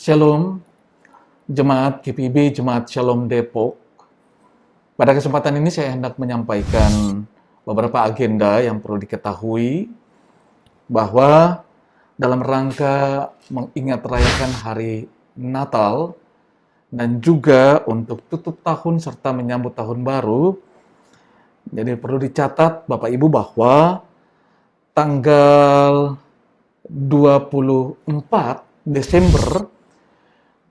Shalom, Jemaat GPB, Jemaat Shalom Depok. Pada kesempatan ini saya hendak menyampaikan beberapa agenda yang perlu diketahui bahwa dalam rangka mengingat rayakan hari Natal dan juga untuk tutup tahun serta menyambut tahun baru, jadi perlu dicatat Bapak Ibu bahwa tanggal 24 Desember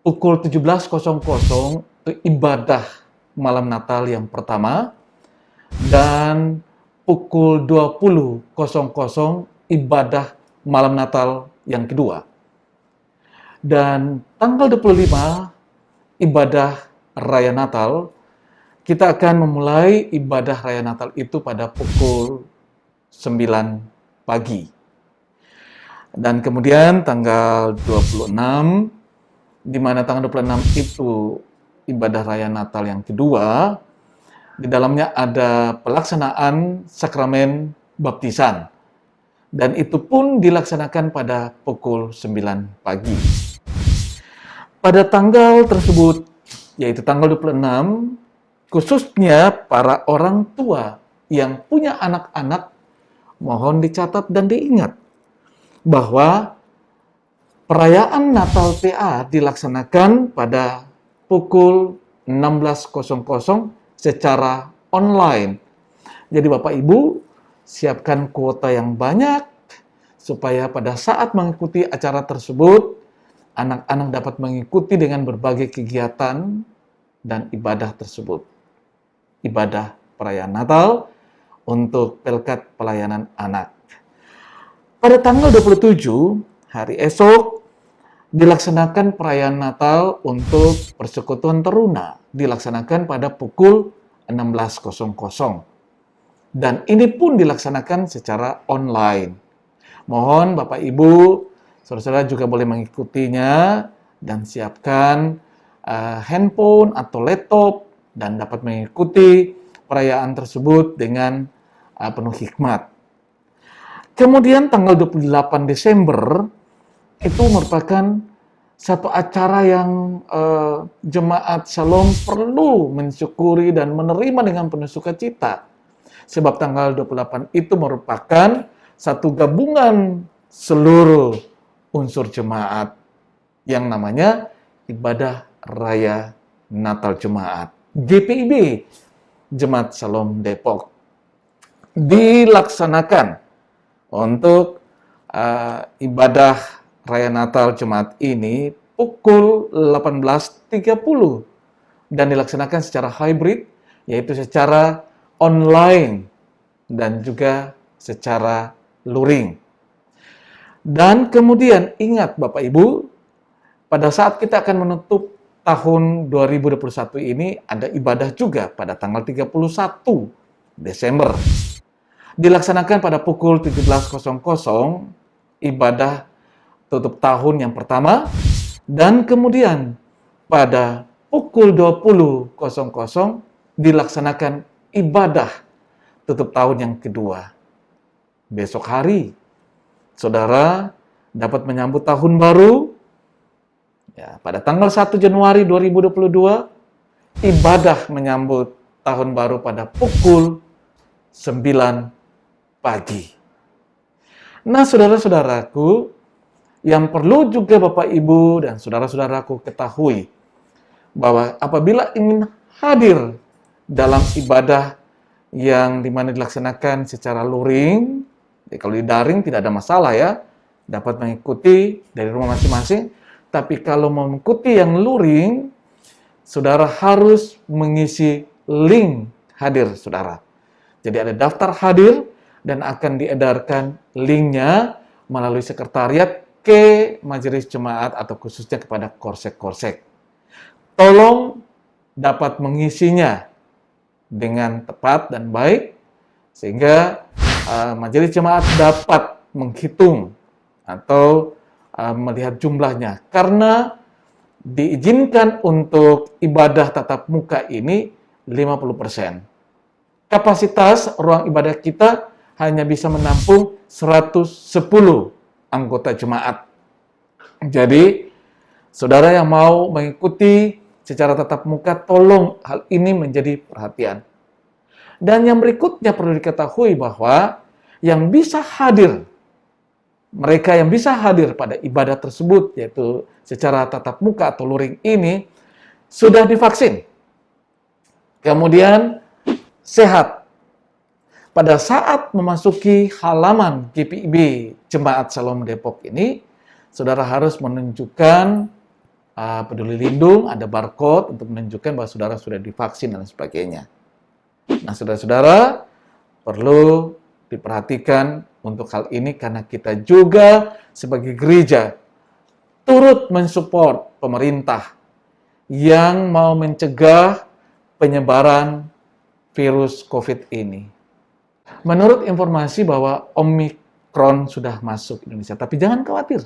pukul 17.00 ibadah malam Natal yang pertama dan pukul 20.00 ibadah malam Natal yang kedua. Dan tanggal 25 ibadah Raya Natal, kita akan memulai ibadah Raya Natal itu pada pukul 9 pagi. Dan kemudian tanggal 26 di mana tanggal 26 itu ibadah raya Natal yang kedua, di dalamnya ada pelaksanaan sakramen baptisan. Dan itu pun dilaksanakan pada pukul 9 pagi. Pada tanggal tersebut, yaitu tanggal 26, khususnya para orang tua yang punya anak-anak, mohon dicatat dan diingat bahwa Perayaan Natal PA dilaksanakan pada pukul 16.00 secara online. Jadi Bapak Ibu, siapkan kuota yang banyak supaya pada saat mengikuti acara tersebut, anak-anak dapat mengikuti dengan berbagai kegiatan dan ibadah tersebut. Ibadah perayaan Natal untuk Pelkat Pelayanan Anak. Pada tanggal 27, hari esok, dilaksanakan perayaan Natal untuk persekutuan teruna dilaksanakan pada pukul 16.00 dan ini pun dilaksanakan secara online. Mohon Bapak Ibu, saudara-saudara juga boleh mengikutinya dan siapkan uh, handphone atau laptop dan dapat mengikuti perayaan tersebut dengan uh, penuh hikmat. Kemudian tanggal 28 Desember itu merupakan satu acara yang uh, jemaat Shalom perlu mensyukuri dan menerima dengan penuh sukacita. Sebab tanggal 28 itu merupakan satu gabungan seluruh unsur jemaat yang namanya ibadah raya Natal Jemaat. GPIB, Jemaat Shalom Depok. Dilaksanakan untuk uh, ibadah Raya Natal Jemaat ini pukul 18.30 dan dilaksanakan secara hybrid, yaitu secara online dan juga secara luring. Dan kemudian ingat Bapak Ibu, pada saat kita akan menutup tahun 2021 ini ada ibadah juga pada tanggal 31 Desember. Dilaksanakan pada pukul 17.00 ibadah tutup tahun yang pertama dan kemudian pada pukul 20.00 dilaksanakan ibadah tutup tahun yang kedua. Besok hari, saudara dapat menyambut tahun baru. Ya, pada tanggal 1 Januari 2022, ibadah menyambut tahun baru pada pukul 9 pagi. Nah, saudara-saudaraku, yang perlu juga Bapak Ibu dan saudara-saudaraku ketahui bahwa apabila ingin hadir dalam ibadah yang di mana dilaksanakan secara luring, ya kalau di daring tidak ada masalah ya, dapat mengikuti dari rumah masing-masing. Tapi kalau mengikuti yang luring, saudara harus mengisi link hadir saudara. Jadi ada daftar hadir dan akan diedarkan linknya melalui sekretariat ke majelis jemaat atau khususnya kepada korsek-korsek. Tolong dapat mengisinya dengan tepat dan baik sehingga uh, majelis jemaat dapat menghitung atau uh, melihat jumlahnya karena diizinkan untuk ibadah tatap muka ini 50%. Kapasitas ruang ibadah kita hanya bisa menampung 110 anggota jemaat. Jadi, Saudara yang mau mengikuti secara tatap muka, tolong hal ini menjadi perhatian. Dan yang berikutnya perlu diketahui bahwa yang bisa hadir, mereka yang bisa hadir pada ibadah tersebut, yaitu secara tatap muka atau luring ini, sudah divaksin. Kemudian sehat. Pada saat memasuki halaman GPIB Jemaat Salom Depok ini, saudara harus menunjukkan uh, peduli lindung, ada barcode untuk menunjukkan bahwa saudara sudah divaksin dan sebagainya. Nah, saudara-saudara perlu diperhatikan untuk hal ini karena kita juga sebagai gereja turut mensupport pemerintah yang mau mencegah penyebaran virus COVID ini. Menurut informasi bahwa Omikron sudah masuk Indonesia, tapi jangan khawatir.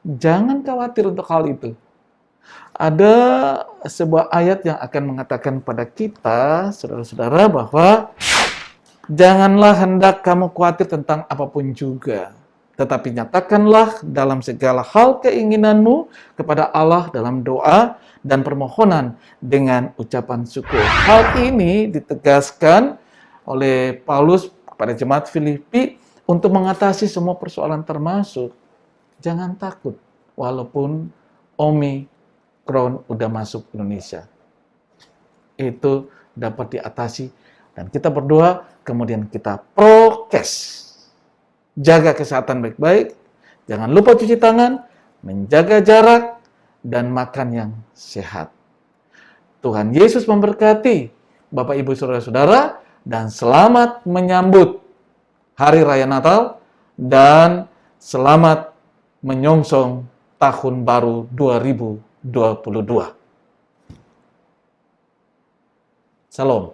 Jangan khawatir untuk hal itu. Ada sebuah ayat yang akan mengatakan pada kita, saudara-saudara, bahwa janganlah hendak kamu khawatir tentang apa pun juga. Tetapi nyatakanlah dalam segala hal keinginanmu kepada Allah dalam doa dan permohonan dengan ucapan syukur. Hal ini ditegaskan oleh Paulus kepada jemaat Filipi untuk mengatasi semua persoalan termasuk jangan takut walaupun Omikron udah masuk Indonesia. Itu dapat diatasi dan kita berdoa kemudian kita prokes. Jaga kesehatan baik-baik, jangan lupa cuci tangan, menjaga jarak, dan makan yang sehat. Tuhan Yesus memberkati Bapak Ibu Saudara-saudara dan selamat menyambut Hari Raya Natal dan selamat menyongsong tahun baru 2022. Salam.